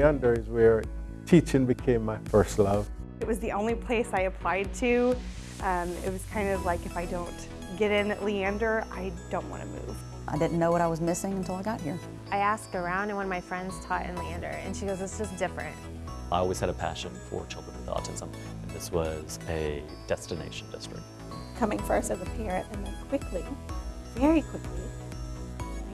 Leander is where teaching became my first love. It was the only place I applied to. Um, it was kind of like if I don't get in at Leander, I don't want to move. I didn't know what I was missing until I got here. I asked around and one of my friends taught in Leander and she goes, it's just different. I always had a passion for children with autism and this was a destination district. Coming first as a parent and then quickly, very quickly, getting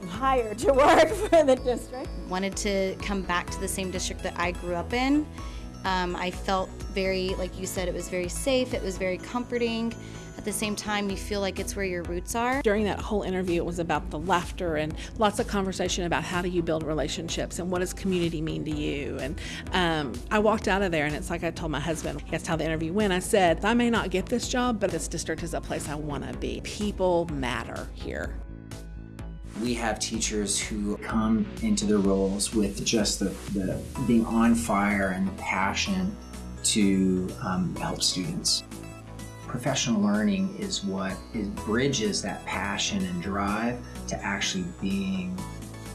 hired to work for the district. Wanted to come back to the same district that I grew up in. Um, I felt very, like you said, it was very safe, it was very comforting. At the same time, you feel like it's where your roots are. During that whole interview, it was about the laughter and lots of conversation about how do you build relationships and what does community mean to you. And um, I walked out of there, and it's like I told my husband, he asked how the interview went. I said, I may not get this job, but this district is a place I want to be. People matter here. We have teachers who come into their roles with just the, the being on fire and the passion to um, help students. Professional learning is what bridges that passion and drive to actually being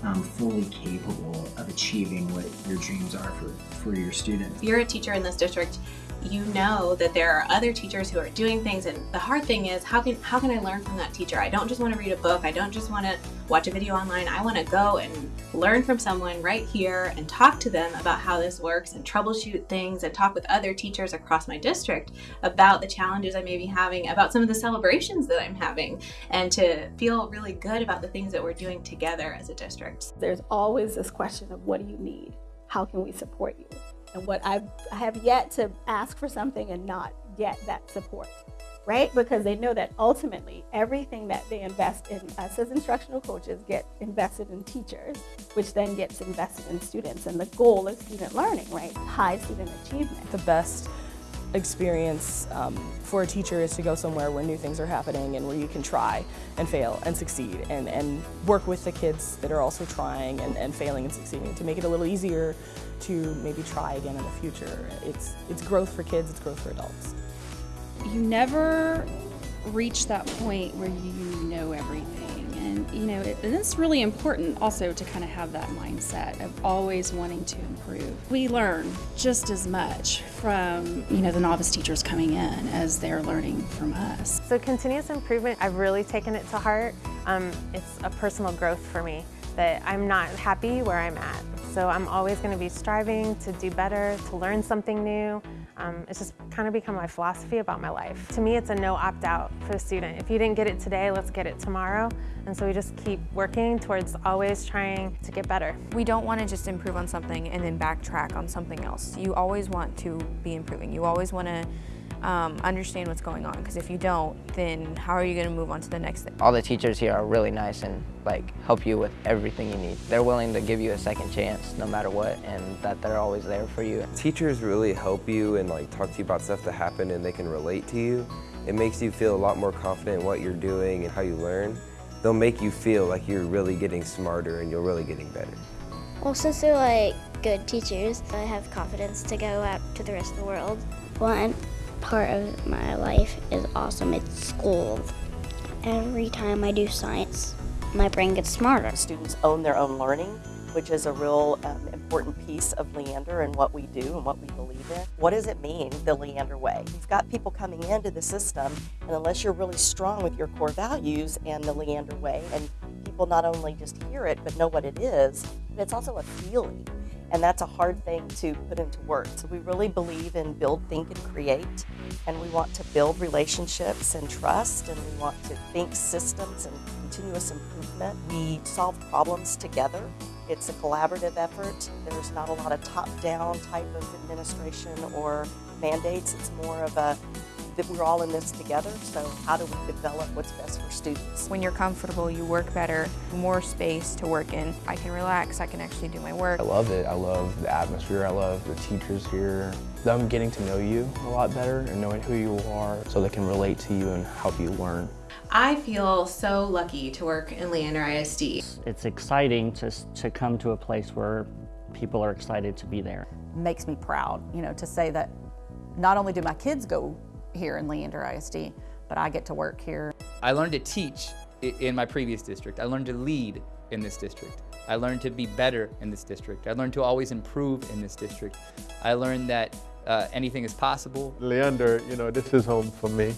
um, fully capable of achieving what your dreams are for, for your students. If you're a teacher in this district, you know that there are other teachers who are doing things and the hard thing is how can how can I learn from that teacher? I don't just want to read a book, I don't just want to watch a video online, I want to go and learn from someone right here and talk to them about how this works and troubleshoot things and talk with other teachers across my district about the challenges I may be having, about some of the celebrations that I'm having and to feel really good about the things that we're doing together as a district. There's always this question of what do you need? How can we support you? And what I've, I have yet to ask for something and not get that support, right? Because they know that ultimately everything that they invest in us as instructional coaches get invested in teachers, which then gets invested in students. And the goal is student learning, right? High student achievement. The best experience um, for a teacher is to go somewhere where new things are happening and where you can try and fail and succeed and, and work with the kids that are also trying and, and failing and succeeding to make it a little easier to maybe try again in the future. It's, it's growth for kids, it's growth for adults. You never reach that point where you know everything. And, you know, it, and it's really important also to kind of have that mindset of always wanting to improve. We learn just as much from, you know, the novice teachers coming in as they're learning from us. So continuous improvement, I've really taken it to heart. Um, it's a personal growth for me that I'm not happy where I'm at. So I'm always going to be striving to do better, to learn something new. Um, it's just kind of become my philosophy about my life. To me, it's a no opt-out for the student. If you didn't get it today, let's get it tomorrow. And so we just keep working towards always trying to get better. We don't want to just improve on something and then backtrack on something else. You always want to be improving. You always want to um, understand what's going on because if you don't then how are you going to move on to the next thing? All the teachers here are really nice and like help you with everything you need. They're willing to give you a second chance no matter what and that they're always there for you. Teachers really help you and like talk to you about stuff that happened and they can relate to you. It makes you feel a lot more confident in what you're doing and how you learn. They'll make you feel like you're really getting smarter and you're really getting better. Well, since they're like good teachers, I have confidence to go out to the rest of the world. One, part of my life is awesome. It's school. Every time I do science, my brain gets smarter. Students own their own learning, which is a real um, important piece of Leander and what we do and what we believe in. What does it mean, the Leander way? You've got people coming into the system, and unless you're really strong with your core values and the Leander way, and people not only just hear it, but know what it is, but it's also a feeling and that's a hard thing to put into words. So we really believe in build, think, and create, and we want to build relationships and trust, and we want to think systems and continuous improvement. We solve problems together. It's a collaborative effort. There's not a lot of top-down type of administration or mandates. It's more of a that we're all in this together, so how do we develop what's best for students? When you're comfortable, you work better, more space to work in. I can relax, I can actually do my work. I love it. I love the atmosphere, I love the teachers here. Them getting to know you a lot better and knowing who you are so they can relate to you and help you learn. I feel so lucky to work in Leander ISD. It's exciting to, to come to a place where people are excited to be there. Makes me proud, you know, to say that not only do my kids go here in Leander ISD, but I get to work here. I learned to teach in my previous district. I learned to lead in this district. I learned to be better in this district. I learned to always improve in this district. I learned that uh, anything is possible. Leander, you know, this is home for me.